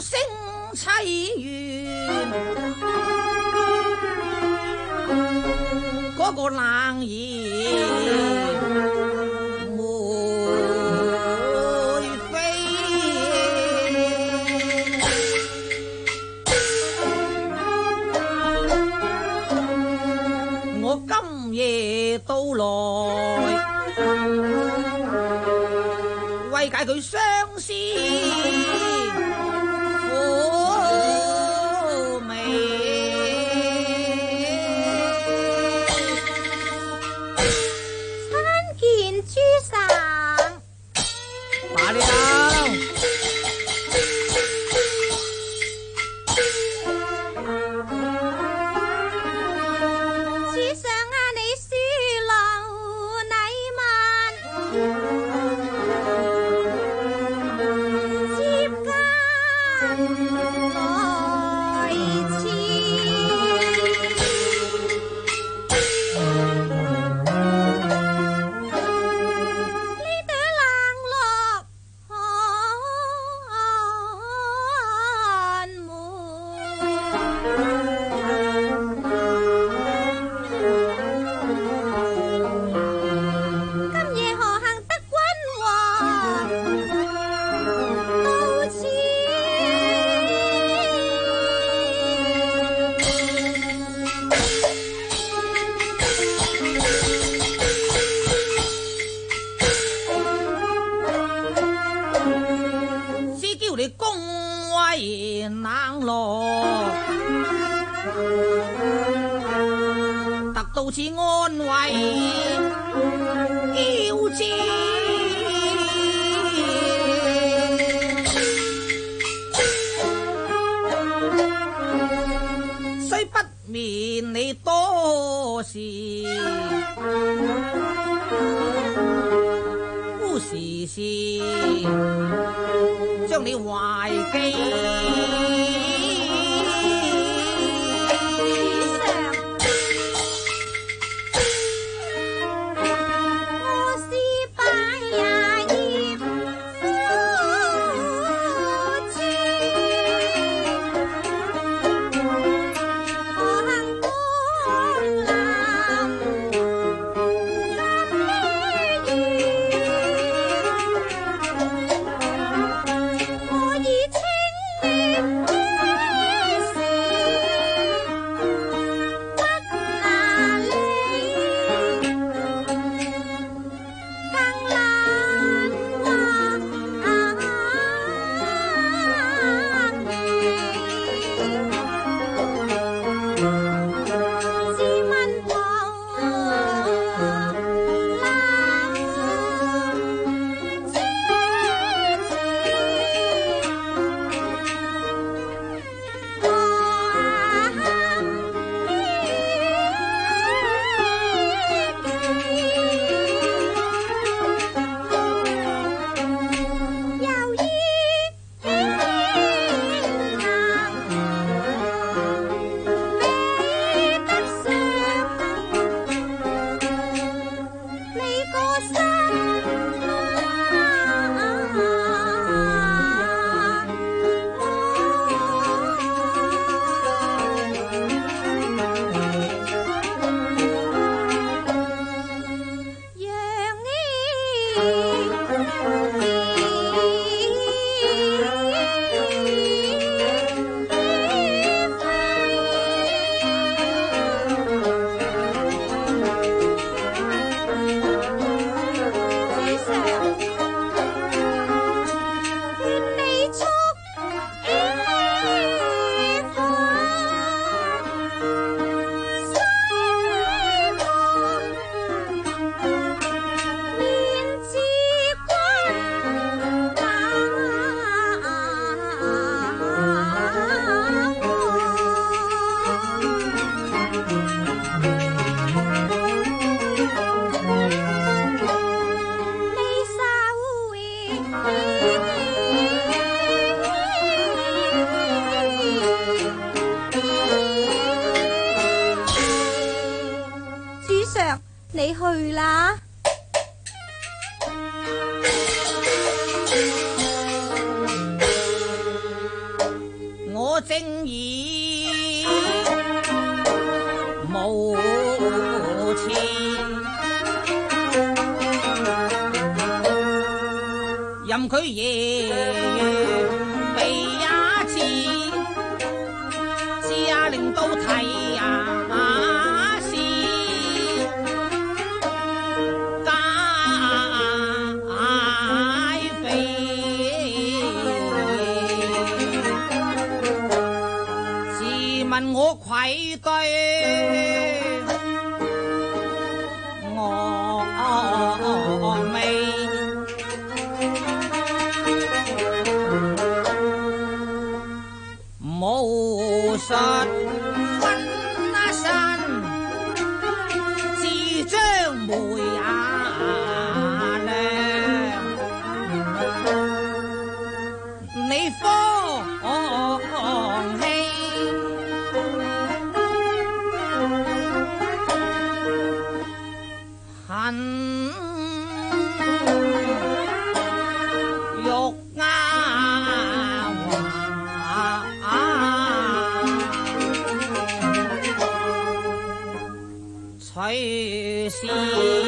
声凄怨，嗰个冷言。到此安慰，交织虽不免你多事，孤事事将你怀记。佢夜遇被也賜，賜啊，令到啼呀是改非，自问我愧對我未？玉啊瓦，取仙。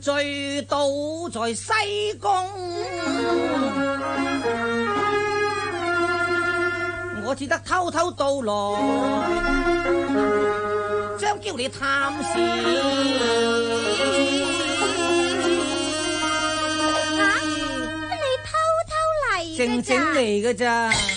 醉倒在西宫，我只得偷偷到来，将叫你探视。吓，你偷偷嚟？静静嚟嘅咋？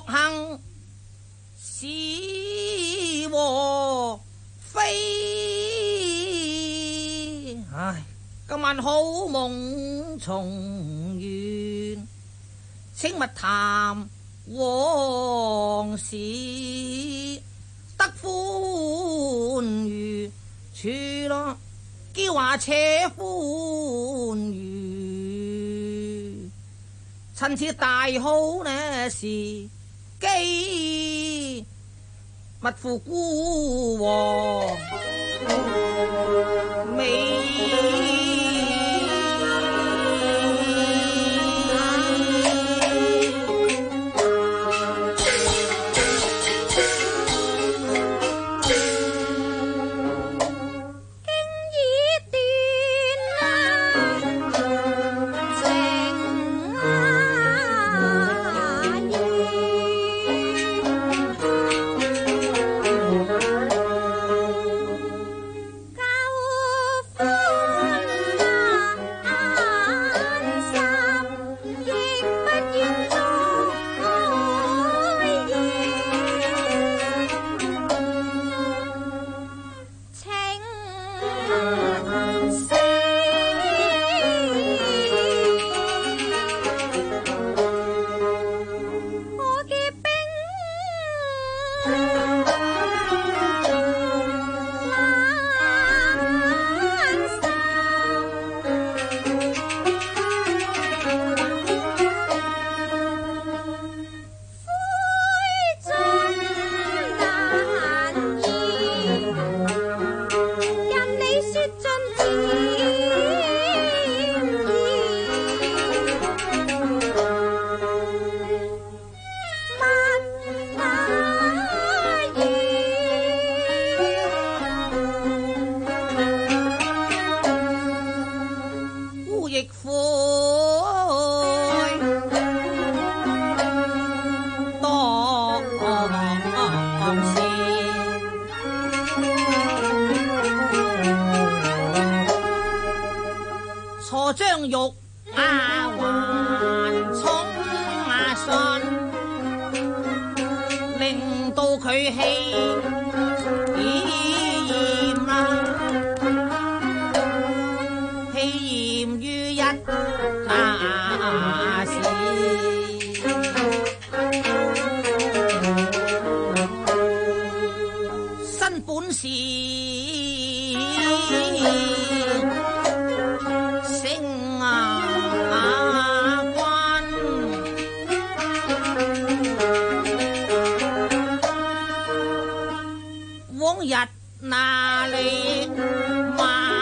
行是和非，唉，今晚好梦重圆，请勿谈往事。得欢愉，处咯，娇话且欢愉，趁此大好呢事。勿负孤王。hey วงหยัดนาเลมา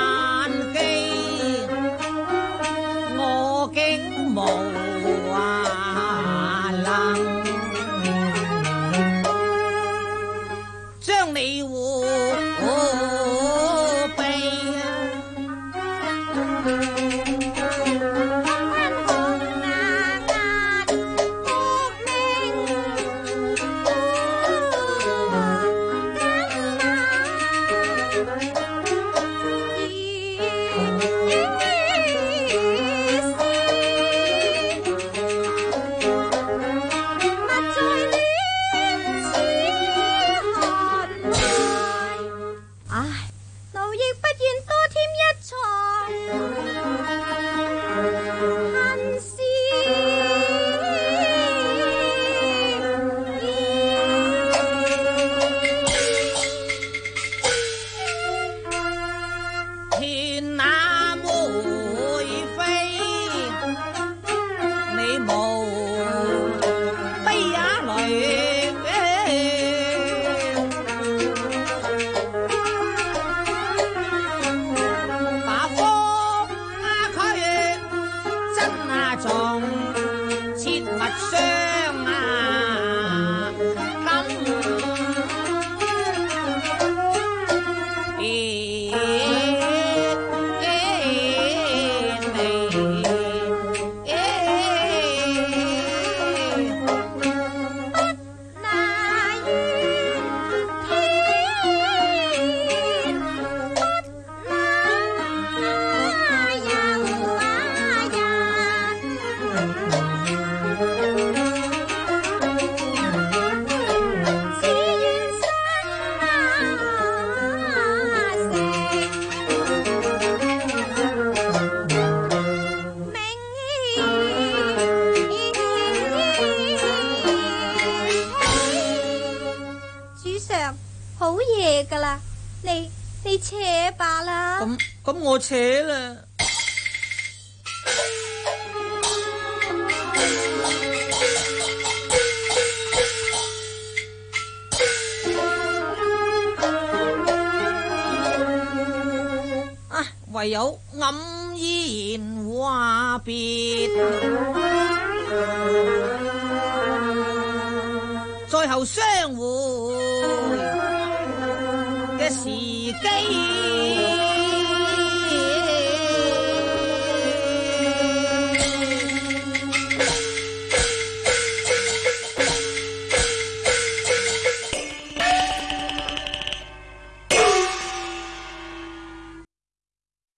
有黯然话别，最后相会嘅时机。